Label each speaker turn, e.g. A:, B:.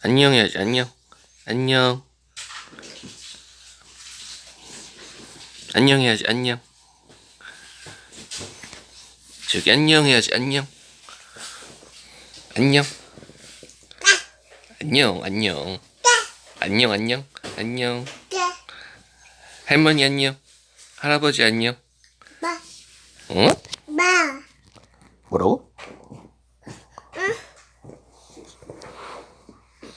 A: 안녕 해야지 안녕. 안녕. 안녕 해야지 안녕. 저기 안녕 해야지 안녕. 안녕. 안녕 안녕. 안녕 안녕. 안녕. 할머니 안녕. 할아버지 안녕.
B: 마,
A: 응?
B: 마,
A: 뭐라고?